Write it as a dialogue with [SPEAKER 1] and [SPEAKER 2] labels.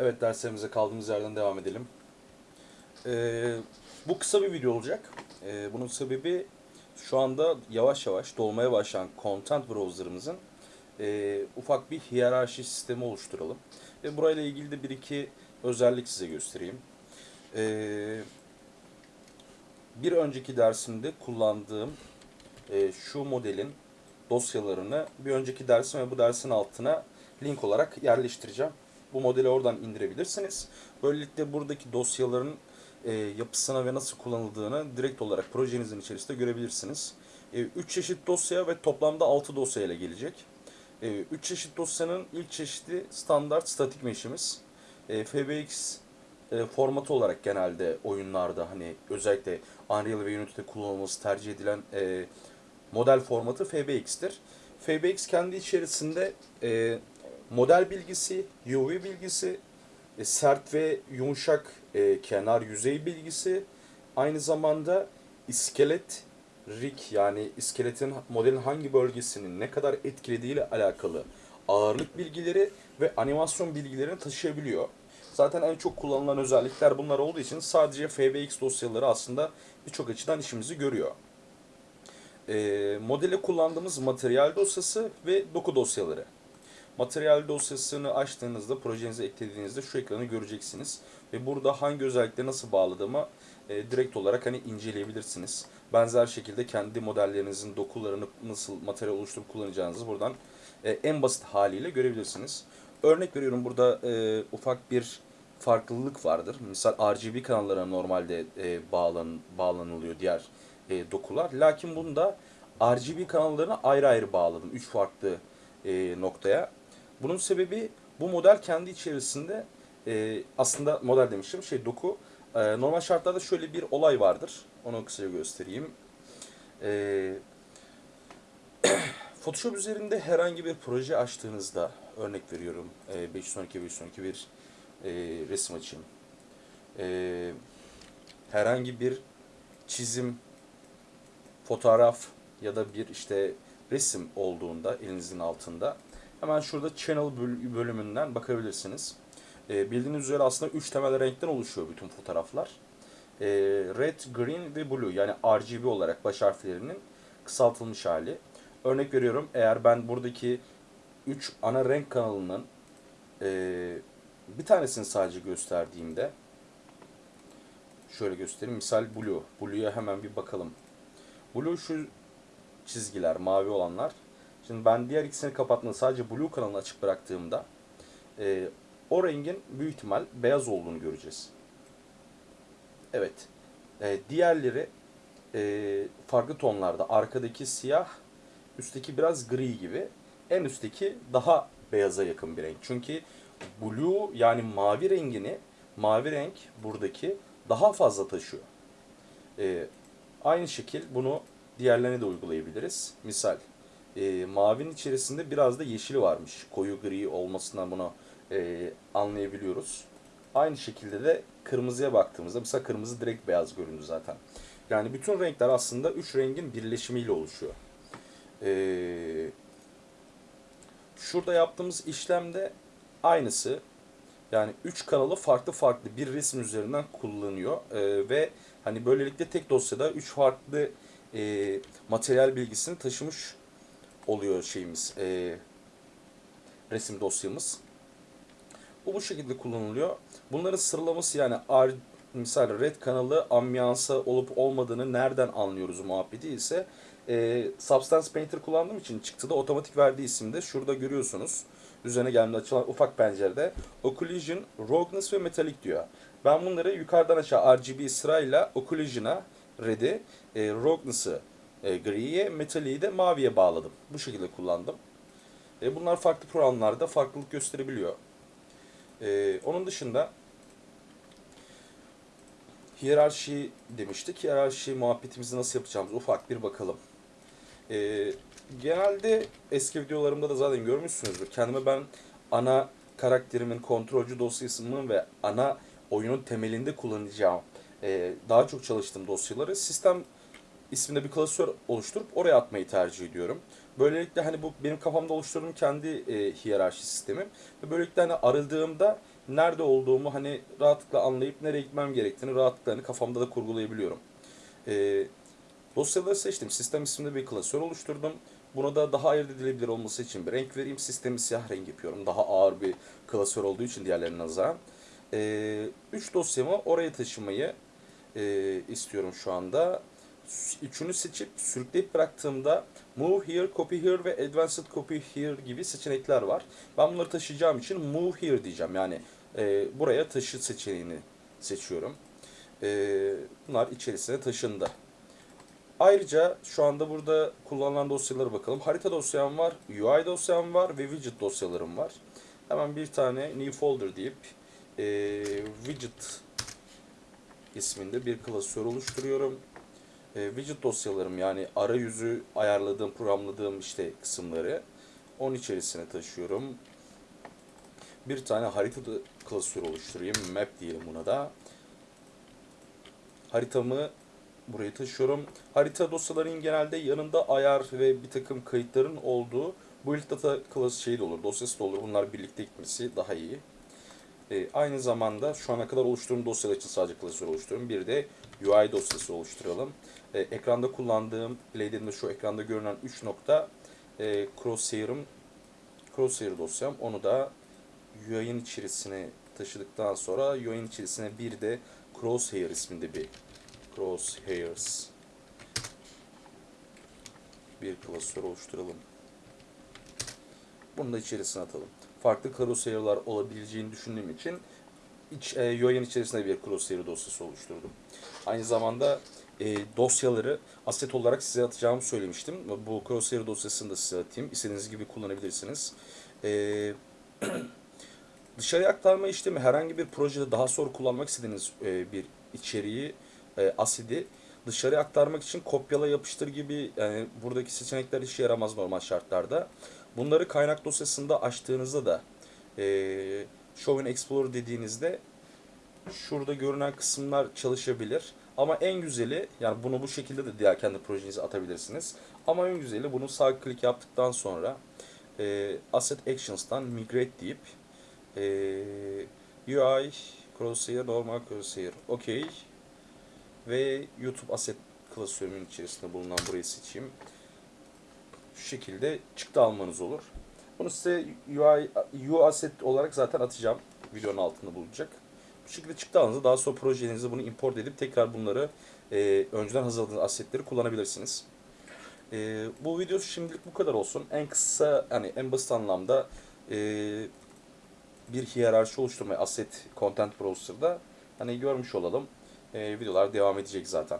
[SPEAKER 1] Evet derslerimize kaldığımız yerden devam edelim. Ee, bu kısa bir video olacak. Ee, bunun sebebi şu anda yavaş yavaş dolmaya başlayan content browser'ımızın e, ufak bir hiyerarşi sistemi oluşturalım. Ve burayla ilgili de bir iki özellik size göstereyim. Ee, bir önceki dersimde kullandığım e, şu modelin dosyalarını bir önceki dersim ve bu dersin altına link olarak yerleştireceğim. Bu modeli oradan indirebilirsiniz. Böylelikle buradaki dosyaların e, yapısına ve nasıl kullanıldığını direkt olarak projenizin içerisinde görebilirsiniz. 3 çeşit dosya ve toplamda 6 dosya ile gelecek. 3 çeşit dosyanın ilk çeşidi standart statik mesh'imiz. E, FBX e, formatı olarak genelde oyunlarda hani özellikle Unreal ve Unity'de kullanılması tercih edilen e, model formatı FBX'tir. FBX kendi içerisinde e, model bilgisi, UV bilgisi, e, sert ve yumuşak e, kenar yüzey bilgisi, aynı zamanda iskelet rig yani iskeletin modelin hangi bölgesinin ne kadar etkilediği ile alakalı ağırlık bilgileri ve animasyon bilgilerini taşıyabiliyor. Zaten en çok kullanılan özellikler bunlar olduğu için sadece FBX dosyaları aslında birçok açıdan işimizi görüyor. E, modele kullandığımız materyal dosyası ve doku dosyaları. Materyal dosyasını açtığınızda, projenize eklediğinizde şu ekranı göreceksiniz. Ve burada hangi özellikleri nasıl bağladığımı e, direkt olarak hani inceleyebilirsiniz. Benzer şekilde kendi modellerinizin dokularını nasıl materyal oluşturup kullanacağınızı buradan e, en basit haliyle görebilirsiniz. Örnek veriyorum burada e, ufak bir farklılık vardır. Misal RGB kanallara normalde e, bağlan, bağlanılıyor diğer e, dokular. Lakin bunda RGB kanallarını ayrı ayrı bağladım. Üç farklı e, noktaya. Bunun sebebi bu model kendi içerisinde e, aslında model demiştim şey doku. E, normal şartlarda şöyle bir olay vardır. Onu kısaca göstereyim. E, Photoshop üzerinde herhangi bir proje açtığınızda örnek veriyorum e, 512 512 bir e, resim açayım. E, herhangi bir çizim, fotoğraf ya da bir işte resim olduğunda elinizin altında hemen şurada channel bölümünden bakabilirsiniz. E, bildiğiniz üzere aslında 3 temel renkten oluşuyor bütün fotoğraflar. E, red, green ve blue yani RGB olarak baş harflerinin kısaltılmış hali. Örnek veriyorum eğer ben buradaki 3 ana renk kanalının e, bir tanesini sadece gösterdiğimde şöyle göstereyim. Misal blue. Blue'ya hemen bir bakalım. Blue şu çizgiler, mavi olanlar. Şimdi ben diğer ikisini kapatmadan sadece blue kanalını açık bıraktığımda e, o rengin büyük ihtimal beyaz olduğunu göreceğiz. Evet. E, diğerleri e, farklı tonlarda. Arkadaki siyah, üstteki biraz gri gibi. En üstteki daha beyaza yakın bir renk. Çünkü blue yani mavi rengini, mavi renk buradaki daha fazla taşıyor. E, aynı şekil bunu diğerlerine de uygulayabiliriz. Misal e, mavinin içerisinde biraz da yeşili varmış. Koyu gri olmasından bunu e, anlayabiliyoruz. Aynı şekilde de kırmızıya baktığımızda mesela kırmızı direkt beyaz göründü zaten. Yani bütün renkler aslında üç rengin birleşimiyle oluşuyor. Ee, şurada yaptığımız işlemde aynısı. Yani üç kanalı farklı farklı bir resim üzerinden kullanıyor. Ee, ve hani böylelikle tek dosyada üç farklı e, materyal bilgisini taşımış oluyor şeyimiz. E, resim dosyamız. Bu bu şekilde kullanılıyor. Bunların sıralaması yani R, misal red kanalı ambiyansa olup olmadığını nereden anlıyoruz muhabbeti ise e, Substance Painter kullandığım için çıktıda otomatik verdiği isimde şurada görüyorsunuz. Üzerine geldiğinde açılan ufak pencerede Occlusion, Roughness ve Metallic diyor. Ben bunları yukarıdan aşağı RGB sırayla Occlusion'a red'i, e, Roughness'ı e, griye, Metallic'i de maviye bağladım. Bu şekilde kullandım. E, bunlar farklı programlarda farklılık gösterebiliyor. E, onun dışında hiyerarşi demiştik. Hiyerarşi muhabbetimizi nasıl yapacağımız ufak bir bakalım. E, genelde eski videolarımda da zaten görmüşsünüzdür. Kendime ben ana karakterimin kontrolcü dosyasının ve ana oyunun temelinde kullanacağım e, daha çok çalıştığım dosyaları sistem isminde bir klasör oluşturup oraya atmayı tercih ediyorum. Böylelikle hani bu benim kafamda oluşturduğum kendi e, hiyerarşi sistemim. Ve böylelikle hani aradığımda nerede olduğumu hani rahatlıkla anlayıp nereye gitmem gerektiğini rahatlıkla hani kafamda da kurgulayabiliyorum. E, dosyaları seçtim. Sistem isminde bir klasör oluşturdum. Buna da daha ayırt edilebilir olması için bir renk vereyim. Sistemi siyah renk yapıyorum. Daha ağır bir klasör olduğu için diğerlerine nazaran. 3 e, dosyamı oraya taşımayı e, istiyorum şu anda. Üçünü seçip sürükleyip bıraktığımda Move Here, Copy Here ve Advanced Copy Here gibi seçenekler var. Ben bunları taşıyacağım için Move Here diyeceğim. Yani e, buraya taşı seçeneğini seçiyorum. E, bunlar içerisine taşındı. Ayrıca şu anda burada kullanılan dosyalara bakalım. Harita dosyam var, UI dosyam var ve widget dosyalarım var. Hemen bir tane new folder deyip e, widget isminde bir klasör oluşturuyorum. E, widget dosyalarım yani arayüzü ayarladığım, programladığım işte kısımları onun içerisine taşıyorum. Bir tane harita klasörü oluşturayım. Map diyelim buna da. Haritamı buraya taşıyorum. Harita dosyaların genelde yanında ayar ve bir takım kayıtların olduğu build data class şeyi de olur, dosyası da olur. Bunlar birlikte gitmesi daha iyi. E, aynı zamanda şu ana kadar oluşturduğum dosyalar için sadece klasör oluşturuyorum. Bir de UI dosyası oluşturalım. E, ekranda kullandığım, dediğimde şu ekranda görünen 3 nokta e, crosshair'ım, crosshair dosyam. Onu da UI'nin içerisine taşıdıktan sonra UI'nin içerisine bir de crosshair isminde bir crosshairs bir klasör oluşturalım. Bunu da içerisine atalım. Farklı crosshair'lar olabileceğini düşündüğüm için iç, e, UI'nin içerisinde bir crosshair dosyası oluşturdum. Aynı zamanda e, dosyaları aset olarak size atacağımı söylemiştim. Bu crosshair dosyasını da size atayım. İstediğiniz gibi kullanabilirsiniz. E, dışarıya aktarma işlemi herhangi bir projede daha sonra kullanmak istediğiniz e, bir içeriği, e, asidi dışarıya aktarmak için kopyala yapıştır gibi yani buradaki seçenekler işe yaramaz normal şartlarda. Bunları kaynak dosyasında açtığınızda da e, Show Explorer dediğinizde şurada görünen kısımlar çalışabilir. Ama en güzeli yani bunu bu şekilde de diğer kendi projenize atabilirsiniz. Ama en güzeli bunu sağ klik yaptıktan sonra e, Asset Actions'tan Migrate deyip e, UI Crosshair, normal Crosshair, OK ve YouTube Asset klasörünün içerisinde bulunan burayı seçeyim. Şu şekilde çıktı almanız olur. Bunu size UI, UI Asset olarak zaten atacağım. Videonun altında bulunacak. Bu şekilde çıktı alınızda daha sonra projenizde bunu import edip tekrar bunları e, önceden hazırladığınız assetleri kullanabilirsiniz. E, bu video şimdilik bu kadar olsun. En kısa, yani en basit anlamda e, bir hiyerarşi oluşturmayı asset content browser'da hani görmüş olalım. E, videolar devam edecek zaten.